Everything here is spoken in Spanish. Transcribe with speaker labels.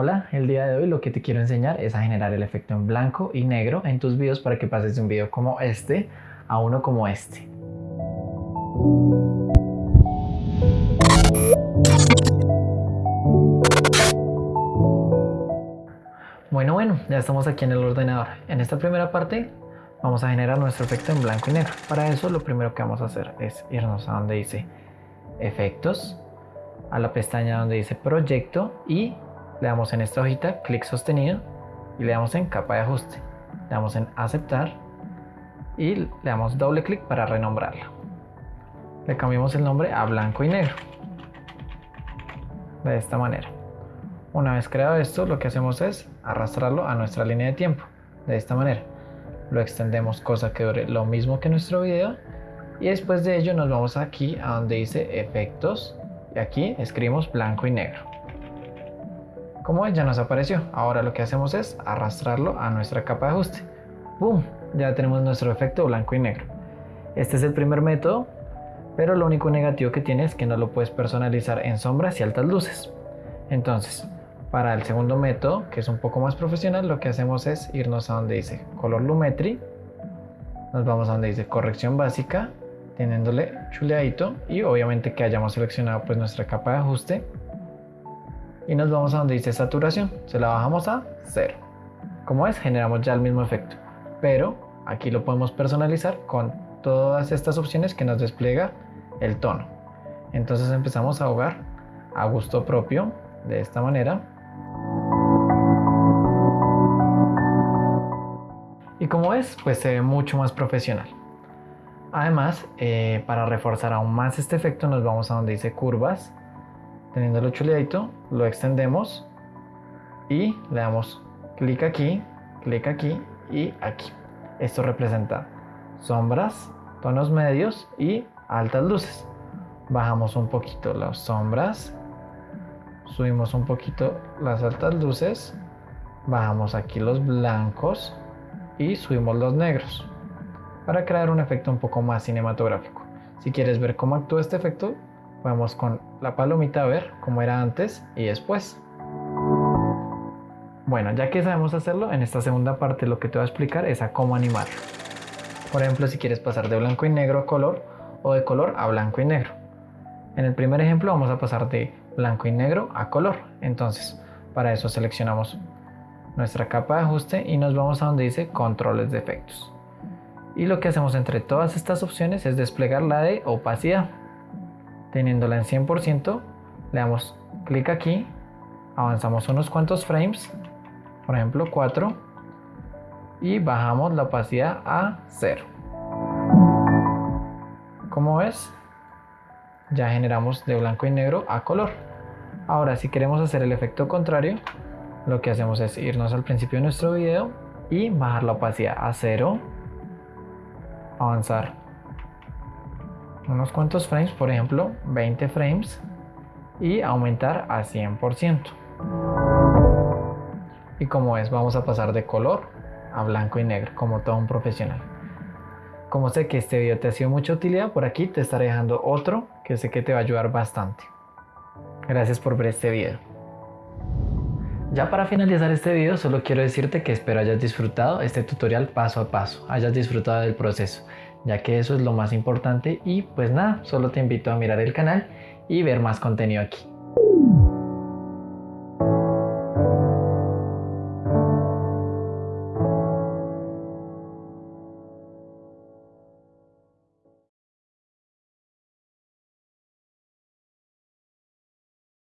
Speaker 1: Hola, el día de hoy lo que te quiero enseñar es a generar el efecto en blanco y negro en tus videos para que pases de un video como este a uno como este. Bueno, bueno, ya estamos aquí en el ordenador. En esta primera parte vamos a generar nuestro efecto en blanco y negro. Para eso lo primero que vamos a hacer es irnos a donde dice efectos, a la pestaña donde dice proyecto y le damos en esta hojita clic sostenido y le damos en capa de ajuste. Le damos en aceptar y le damos doble clic para renombrarla. Le cambiamos el nombre a blanco y negro. De esta manera. Una vez creado esto, lo que hacemos es arrastrarlo a nuestra línea de tiempo. De esta manera. Lo extendemos cosa que dure lo mismo que nuestro video. Y después de ello nos vamos aquí a donde dice efectos. Y aquí escribimos blanco y negro. Como ven, ya nos apareció. Ahora lo que hacemos es arrastrarlo a nuestra capa de ajuste. ¡Boom! Ya tenemos nuestro efecto blanco y negro. Este es el primer método, pero lo único negativo que tiene es que no lo puedes personalizar en sombras y altas luces. Entonces, para el segundo método, que es un poco más profesional, lo que hacemos es irnos a donde dice Color Lumetri, nos vamos a donde dice Corrección Básica, teniéndole chuleadito y obviamente que hayamos seleccionado pues nuestra capa de ajuste y nos vamos a donde dice saturación, se la bajamos a 0. Como es, generamos ya el mismo efecto, pero aquí lo podemos personalizar con todas estas opciones que nos despliega el tono. Entonces empezamos a ahogar a gusto propio de esta manera. Y como es, pues se ve mucho más profesional. Además, eh, para reforzar aún más este efecto nos vamos a donde dice curvas teniéndolo chuleadito, lo extendemos y le damos clic aquí, clic aquí y aquí. Esto representa sombras, tonos medios y altas luces. Bajamos un poquito las sombras, subimos un poquito las altas luces, bajamos aquí los blancos y subimos los negros para crear un efecto un poco más cinematográfico. Si quieres ver cómo actúa este efecto, Vamos con la palomita a ver cómo era antes y después. Bueno, ya que sabemos hacerlo, en esta segunda parte lo que te voy a explicar es a cómo animar. Por ejemplo, si quieres pasar de blanco y negro a color o de color a blanco y negro. En el primer ejemplo vamos a pasar de blanco y negro a color. Entonces, para eso seleccionamos nuestra capa de ajuste y nos vamos a donde dice controles de efectos. Y lo que hacemos entre todas estas opciones es desplegar la de opacidad teniéndola en 100%, le damos clic aquí, avanzamos unos cuantos frames, por ejemplo 4, y bajamos la opacidad a 0. Como ves, ya generamos de blanco y negro a color. Ahora, si queremos hacer el efecto contrario, lo que hacemos es irnos al principio de nuestro video y bajar la opacidad a 0, avanzar unos cuantos frames, por ejemplo 20 frames y aumentar a 100%. Y como es, vamos a pasar de color a blanco y negro, como todo un profesional. Como sé que este video te ha sido mucha utilidad, por aquí te estaré dejando otro que sé que te va a ayudar bastante. Gracias por ver este video. Ya para finalizar este video solo quiero decirte que espero hayas disfrutado este tutorial paso a paso, hayas disfrutado del proceso ya que eso es lo más importante y pues nada, solo te invito a mirar el canal y ver más contenido aquí.